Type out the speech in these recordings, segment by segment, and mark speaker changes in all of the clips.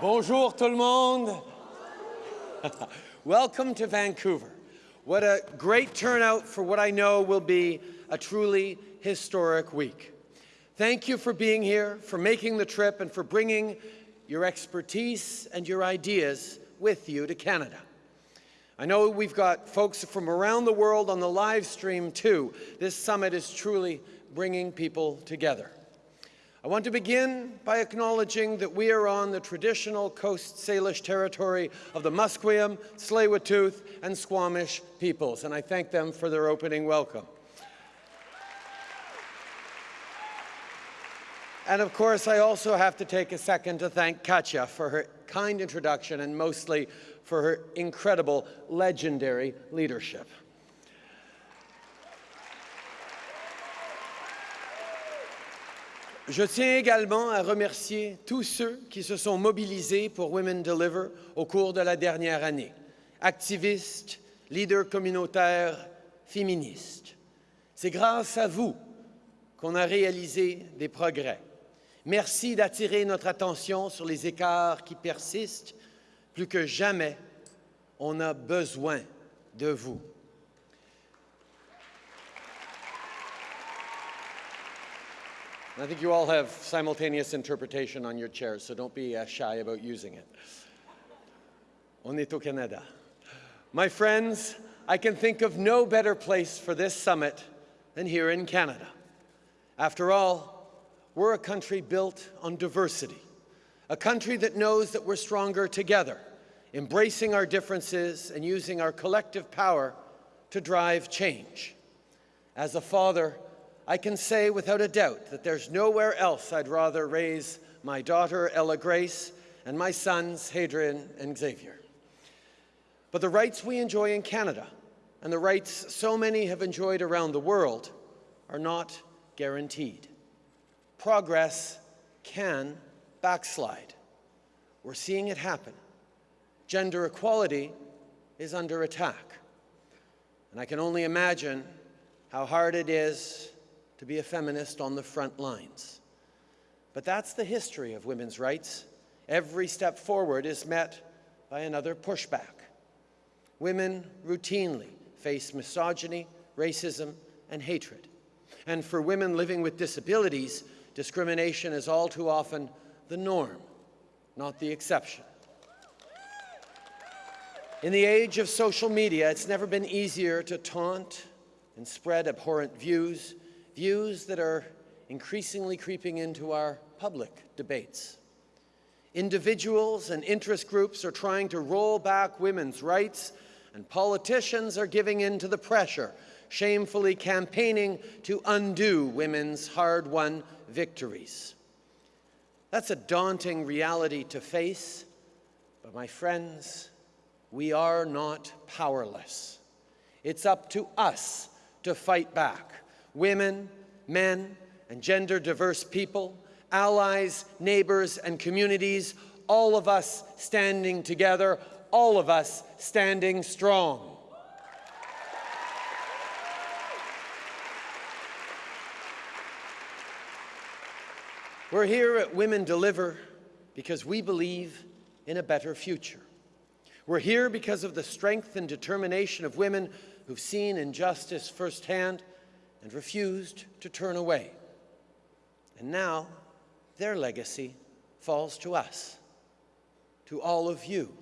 Speaker 1: Bonjour tout le monde. Welcome to Vancouver. What a great turnout for what I know will be a truly historic week. Thank you for being here, for making the trip, and for bringing your expertise and your ideas with you to Canada. I know we've got folks from around the world on the live stream too. This summit is truly bringing people together. I want to begin by acknowledging that we are on the traditional Coast Salish territory of the Musqueam, tsleil and Squamish peoples, and I thank them for their opening welcome. And of course, I also have to take a second to thank Katja for her kind introduction and mostly for her incredible, legendary leadership. Je tiens également à remercier tous ceux qui se sont mobilisés pour Women Deliver au cours de la dernière année. Activistes, leaders communautaires, féministes. C'est grâce à vous qu'on a réalisé des progrès. Merci d'attirer notre attention sur les écarts qui persistent. Plus que jamais, on a besoin de vous. I think you all have simultaneous interpretation on your chairs, so don't be uh, shy about using it. On est au Canada. My friends, I can think of no better place for this summit than here in Canada. After all, we're a country built on diversity, a country that knows that we're stronger together, embracing our differences and using our collective power to drive change. As a father, I can say without a doubt that there's nowhere else I'd rather raise my daughter, Ella Grace, and my sons, Hadrien and Xavier. But the rights we enjoy in Canada and the rights so many have enjoyed around the world are not guaranteed. Progress can backslide. We're seeing it happen. Gender equality is under attack. And I can only imagine how hard it is to be a feminist on the front lines. But that's the history of women's rights. Every step forward is met by another pushback. Women routinely face misogyny, racism, and hatred. And for women living with disabilities, discrimination is all too often the norm, not the exception. In the age of social media, it's never been easier to taunt and spread abhorrent views views that are increasingly creeping into our public debates. Individuals and interest groups are trying to roll back women's rights, and politicians are giving in to the pressure, shamefully campaigning to undo women's hard-won victories. That's a daunting reality to face, but my friends, we are not powerless. It's up to us to fight back women, men, and gender diverse people, allies, neighbors, and communities, all of us standing together, all of us standing strong. We're here at Women Deliver because we believe in a better future. We're here because of the strength and determination of women who've seen injustice firsthand and refused to turn away. And now their legacy falls to us, to all of you,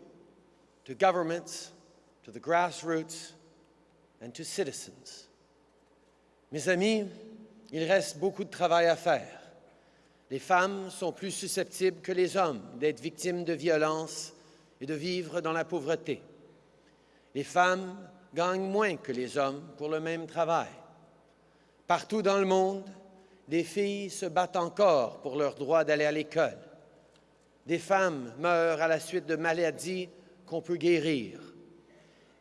Speaker 1: to governments, to the grassroots, and to citizens. Mes amis, il reste beaucoup de travail à faire. Les femmes sont plus susceptibles que les hommes d'être victimes de violences et de vivre dans la pauvreté. Les femmes gagnent moins que les hommes pour le même travail. Partout dans le monde, des filles se battent encore pour leur droit d'aller à l'école. Des femmes meurent à la suite de maladies qu'on peut guérir.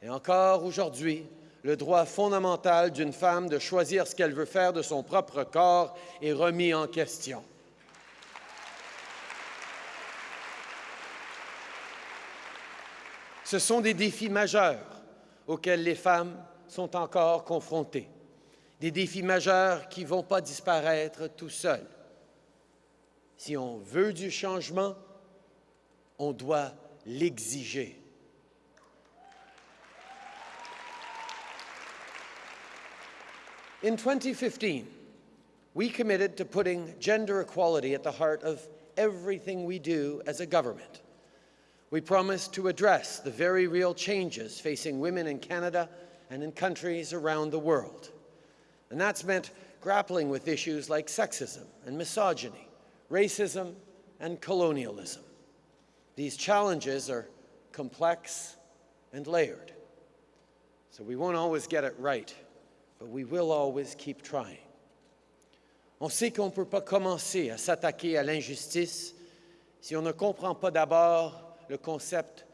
Speaker 1: Et encore aujourd'hui, le droit fondamental d'une femme de choisir ce qu'elle veut faire de son propre corps est remis en question. Ce sont des défis majeurs auxquels les femmes sont encore confrontées des défis majeurs qui ne vont pas disparaître tout seuls. Si on veut du changement, on doit l'exiger. In 2015, we committed to putting gender equality at the heart of everything we do as a government. We promised to address the very real changes facing women in Canada and in countries around the world. And that's meant grappling with issues like sexism and misogyny, racism and colonialism. These challenges are complex and layered. So we won't always get it right, but we will always keep trying. On sait qu'on ne peut pas commencer à s'attaquer à l'injustice si on ne comprend pas d'abord le concept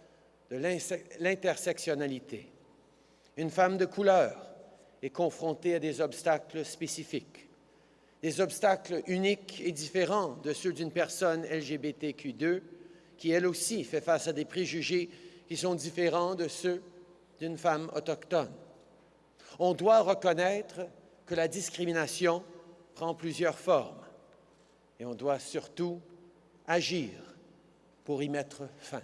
Speaker 1: de l'intersectionnalité. Une femme de couleur est confrontée à des obstacles spécifiques, des obstacles uniques et différents de ceux d'une personne LGBTQ2 qui, elle aussi, fait face à des préjugés qui sont différents de ceux d'une femme autochtone. On doit reconnaître que la discrimination prend plusieurs formes et on doit surtout agir pour y mettre fin.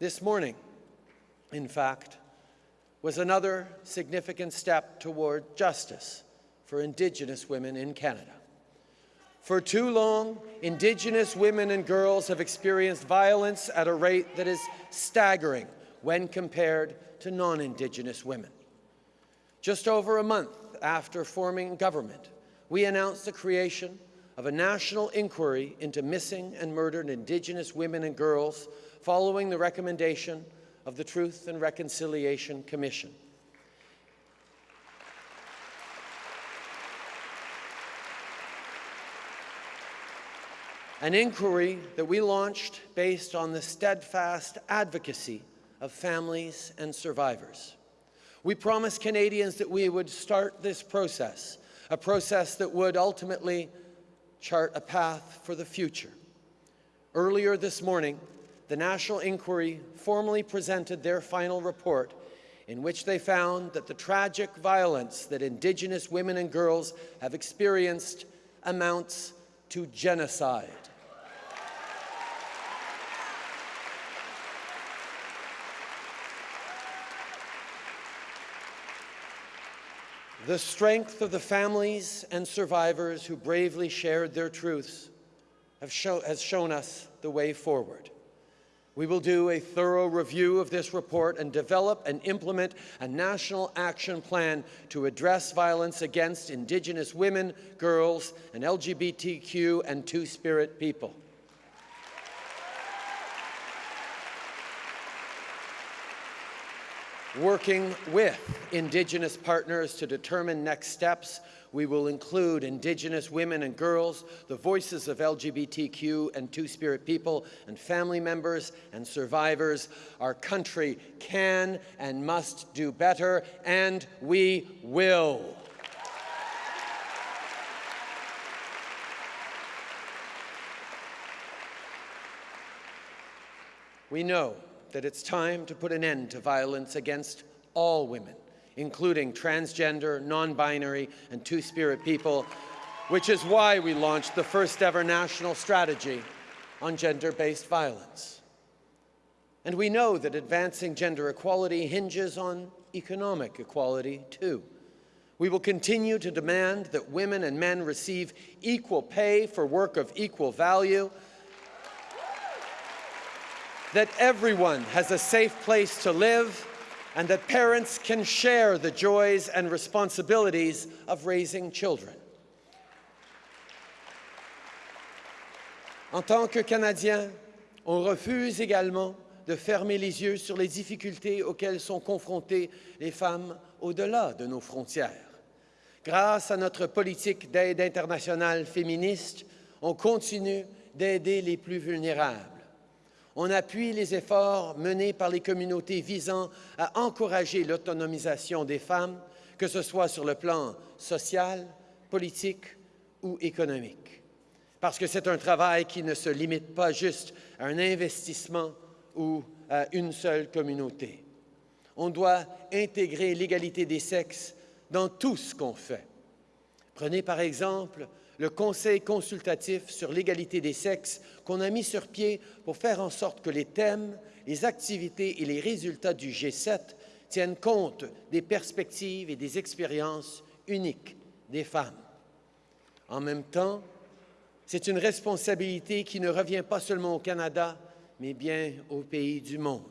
Speaker 1: This morning, in fact, was another significant step toward justice for Indigenous women in Canada. For too long, Indigenous women and girls have experienced violence at a rate that is staggering when compared to non-Indigenous women. Just over a month after forming government, we announced the creation of a national inquiry into missing and murdered Indigenous women and girls following the recommendation of the Truth and Reconciliation Commission. An inquiry that we launched based on the steadfast advocacy of families and survivors. We promised Canadians that we would start this process, a process that would ultimately chart a path for the future. Earlier this morning, the National Inquiry formally presented their final report in which they found that the tragic violence that Indigenous women and girls have experienced amounts to genocide. The strength of the families and survivors who bravely shared their truths show, has shown us the way forward. We will do a thorough review of this report and develop and implement a national action plan to address violence against Indigenous women, girls, and LGBTQ and Two-Spirit people. Working with Indigenous partners to determine next steps, we will include Indigenous women and girls, the voices of LGBTQ and Two-Spirit people, and family members and survivors. Our country can and must do better, and we will. We know that it's time to put an end to violence against all women, including transgender, non-binary, and two-spirit people, which is why we launched the first ever national strategy on gender-based violence. And we know that advancing gender equality hinges on economic equality, too. We will continue to demand that women and men receive equal pay for work of equal value that everyone has a safe place to live and that parents can share the joys and responsibilities of raising children. En tant que Canadiens, on refuse également de fermer les yeux sur les difficultés auxquelles sont confrontées les femmes au-delà de nos frontières. Grâce à notre politique d'aide internationale féministe, on continue d'aider les plus vulnérables on appuie les efforts menés par les communautés visant à encourager l'autonomisation des femmes, que ce soit sur le plan social, politique ou économique. Parce que c'est un travail qui ne se limite pas juste à un investissement ou à une seule communauté. On doit intégrer l'égalité des sexes dans tout ce qu'on fait. Prenez par exemple le Conseil consultatif sur l'égalité des sexes qu'on a mis sur pied pour faire en sorte que les thèmes, les activités et les résultats du G7 tiennent compte des perspectives et des expériences uniques des femmes. En même temps, c'est une responsabilité qui ne revient pas seulement au Canada, mais bien aux pays du monde.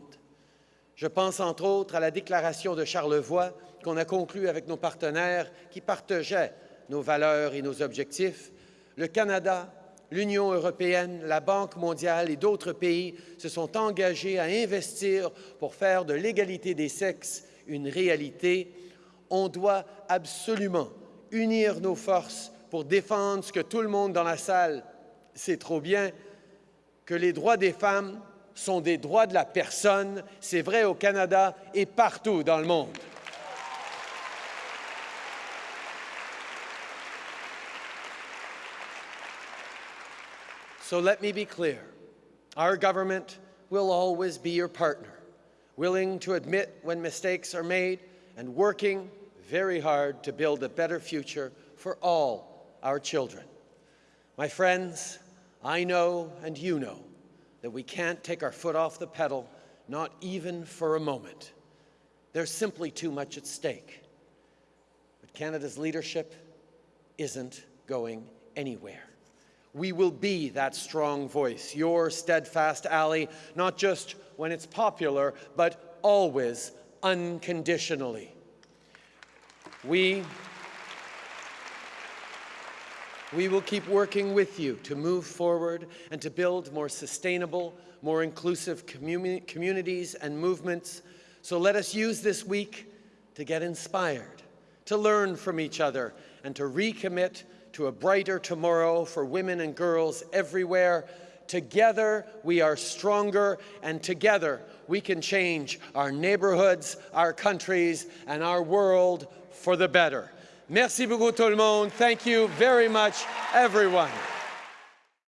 Speaker 1: Je pense entre autres à la déclaration de Charlevoix qu'on a conclue avec nos partenaires qui partageaient nos valeurs et nos objectifs. Le Canada, l'Union européenne, la Banque mondiale et d'autres pays se sont engagés à investir pour faire de l'égalité des sexes une réalité. On doit absolument unir nos forces pour défendre ce que tout le monde dans la salle sait trop bien, que les droits des femmes sont des droits de la personne. C'est vrai au Canada et partout dans le monde. So let me be clear. Our government will always be your partner, willing to admit when mistakes are made and working very hard to build a better future for all our children. My friends, I know and you know that we can't take our foot off the pedal, not even for a moment. There's simply too much at stake. But Canada's leadership isn't going anywhere. We will be that strong voice, your steadfast ally, not just when it's popular, but always unconditionally. We, we will keep working with you to move forward and to build more sustainable, more inclusive communi communities and movements. So let us use this week to get inspired, to learn from each other, and to recommit to a brighter tomorrow for women and girls everywhere. Together, we are stronger, and together, we can change our neighborhoods, our countries, and our world for the better. Merci beaucoup tout le monde. Thank you very much, everyone.